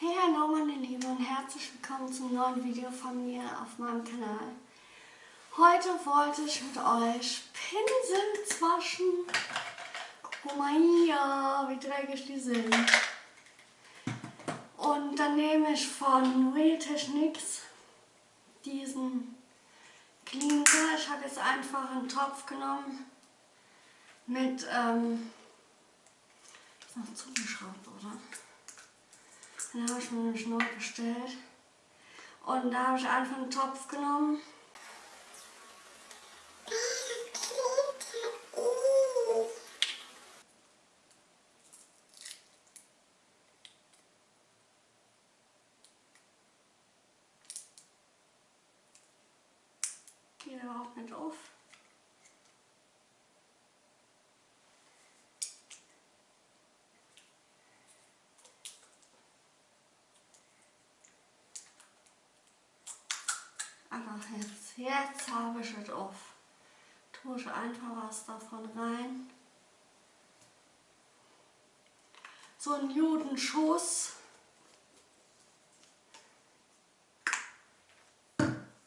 Hey, hallo meine Lieben und herzlich willkommen zum neuen Video von mir auf meinem Kanal. Heute wollte ich mit euch Pinsel waschen. Guck mal hier, wie dreckig die sind. Und dann nehme ich von Real Techniques diesen Cleanser. Ich habe jetzt einfach einen Topf genommen mit, ähm, ist noch zugeschraubt, oder? Den habe ich mir nämlich neu bestellt. Und da habe ich einfach einen Topf genommen. Geht überhaupt nicht auf. Aber jetzt, habe ich es auf. Tue ich einfach was davon rein. So ein Judenschuss.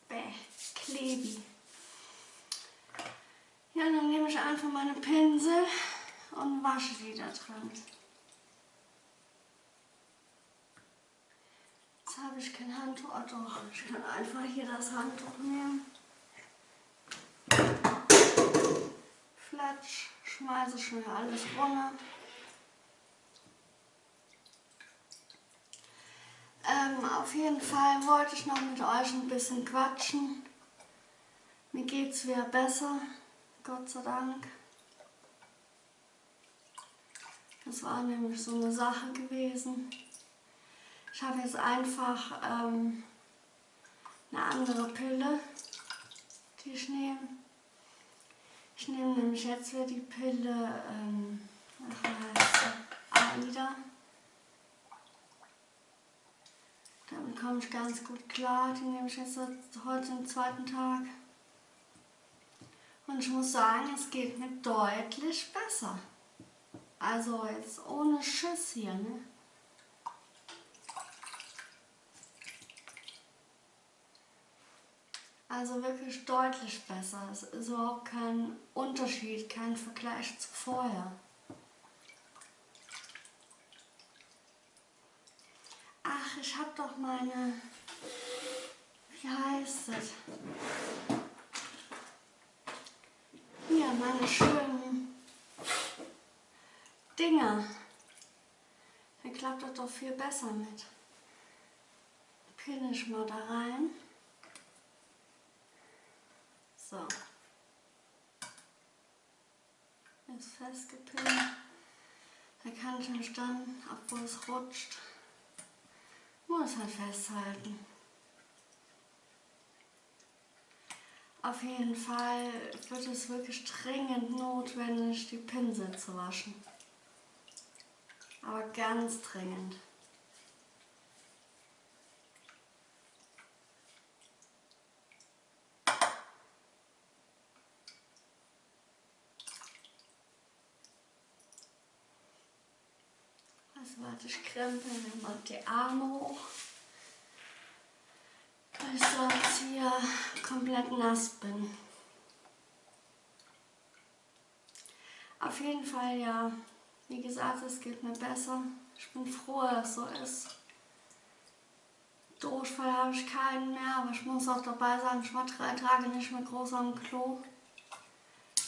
Bäh, klebi. Ja, dann nehme ich einfach meine Pinsel und wasche die da dran. Habe ich kein Handtuch. Oh doch, ich kann einfach hier das Handtuch nehmen. Flatsch, schmeiße schnell alles runter. Ähm, auf jeden Fall wollte ich noch mit euch ein bisschen quatschen. Mir geht es wieder besser, Gott sei Dank. Das war nämlich so eine Sache gewesen. Ich habe jetzt einfach ähm, eine andere Pille, die ich nehme. Ich nehme nämlich jetzt wieder die Pille, ähm, heißt? AIDA. Damit komme ich ganz gut klar. Die nehme ich jetzt heute den zweiten Tag. Und ich muss sagen, es geht mir deutlich besser. Also jetzt ohne Schiss hier, ne? Also wirklich deutlich besser. Es ist überhaupt kein Unterschied, kein Vergleich zu vorher. Ach, ich habe doch meine... Wie heißt es? Hier, meine schönen Dinger. Da klappt das doch viel besser mit. Pinne ich mal da rein. So. Ist festgepinnt. Da kann ich mich dann, obwohl es rutscht, muss halt festhalten. Auf jeden Fall wird es wirklich dringend notwendig, die Pinsel zu waschen. Aber ganz dringend. Warte, ich krempel mir mal die Arme hoch. Weil ich sonst hier komplett nass bin. Auf jeden Fall ja, wie gesagt, es geht mir besser. Ich bin froh, dass es so ist. Durchfall habe ich keinen mehr, aber ich muss auch dabei sagen, ich war drei Tage nicht mehr groß am Klo.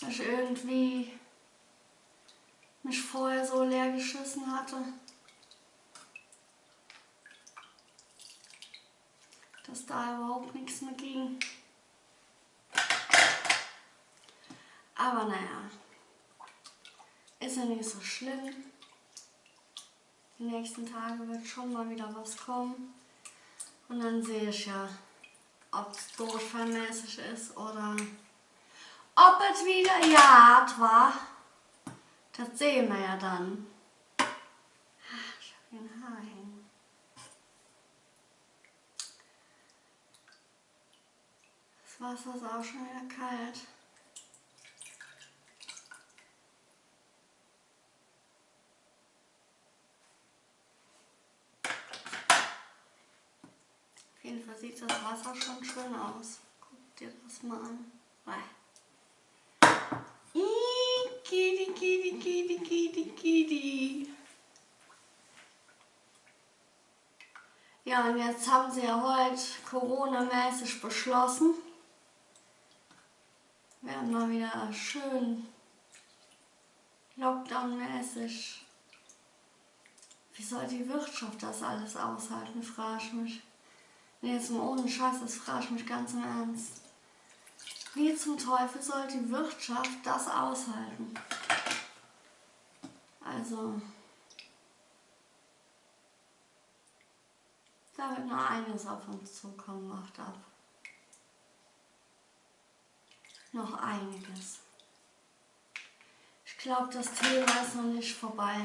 Weil ich irgendwie mich vorher so leer geschissen hatte. Dass da überhaupt nichts mehr ging. Aber naja, ist ja nicht so schlimm. Die nächsten Tage wird schon mal wieder was kommen. Und dann sehe ich ja, ob es durchfallmäßig ist oder ob es wieder Jagd war. Das sehen wir ja dann. Ach, ich habe hier ein Haar hängen. Das Wasser ist auch schon wieder kalt. Auf jeden Fall sieht das Wasser schon schön aus. Guck dir das mal an. Kitty, kitty, kitty, kitty, kitty. Ja, und jetzt haben sie ja heute Corona-mäßig beschlossen. Wir mal wieder schön Lockdown-mäßig. Wie soll die Wirtschaft das alles aushalten, frage ich mich. Nee, jetzt mal ohne Scheiß, das frage ich mich ganz im Ernst. Wie zum Teufel soll die Wirtschaft das aushalten? Also, da wird noch einiges auf uns zukommen, macht ab. Noch einiges. Ich glaube, das Thema ist noch nicht vorbei.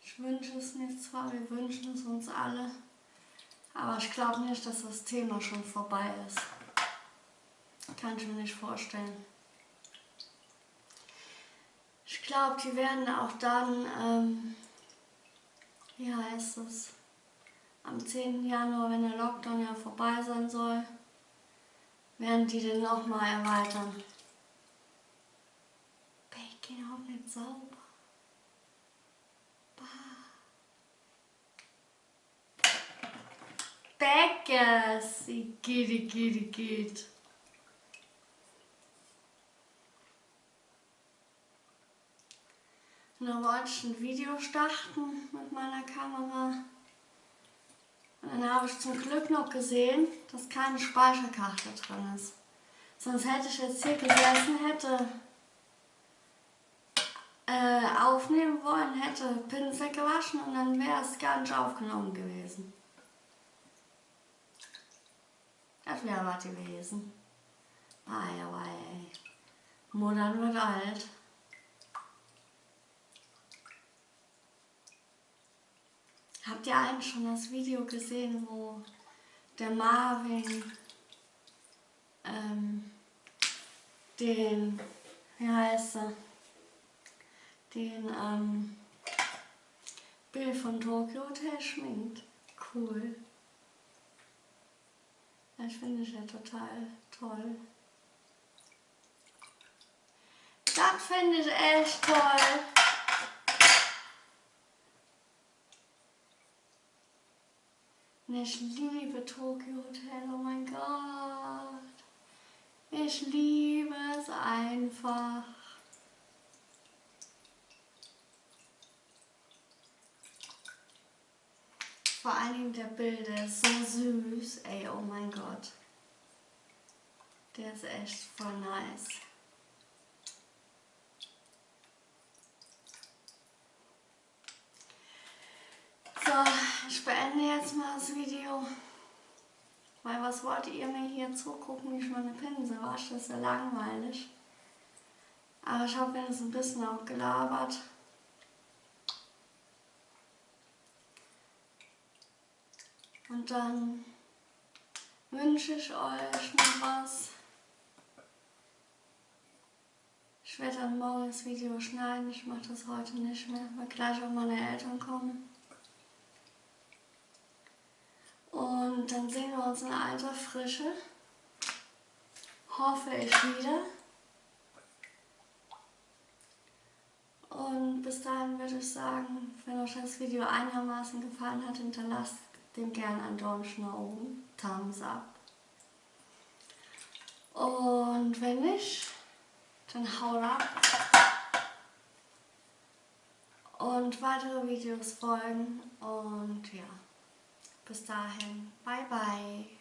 Ich wünsche es mir zwar, wir wünschen es uns alle, aber ich glaube nicht, dass das Thema schon vorbei ist. Kann ich mir nicht vorstellen. Ich glaube, die werden auch dann, ähm, wie heißt es, am 10. Januar, wenn der Lockdown ja vorbei sein soll, werden die den nochmal erweitern. Bacon auch nicht sauber. Beckers, geht, geht, geht. Und wollte ich ein Video starten mit meiner Kamera. Dann habe ich zum Glück noch gesehen, dass keine Speicherkarte drin ist. Sonst hätte ich jetzt hier gesessen, hätte äh, aufnehmen wollen, hätte Pinsel gewaschen und dann wäre es gar nicht aufgenommen gewesen. Das wäre was gewesen. Ei, aber ey. Modern wird alt. Habt ihr eigentlich schon das Video gesehen, wo der Marvin ähm, den, wie heißt er, den ähm, Bill von Tokyo Hotel schminkt? Cool. Das finde ich ja total toll. Das finde ich echt toll. Und ich liebe Tokyo Hotel, oh mein Gott. Ich liebe es einfach. Vor der Bild, der ist so süß. Ey, oh mein Gott. Der ist echt voll nice. So, ich beende jetzt mal das Video. Weil was wollt ihr mir hier zugucken, wie ich meine Pinsel wasche? Das ist ja langweilig. Aber ich habe jetzt ein bisschen auch gelabert. Und dann wünsche ich euch noch was. Ich werde dann morgen das Video schneiden. Ich mache das heute nicht mehr, weil gleich auch meine Eltern kommen. Und dann sehen wir uns in alter Frische. Hoffe ich wieder. Und bis dahin würde ich sagen, wenn euch das Video einigermaßen gefallen hat, hinterlasst dem gerne einen Daumen nach oben, Thumbs up. Und wenn nicht, dann haut ab. Und weitere Videos folgen und ja. Bis dahin, bye bye.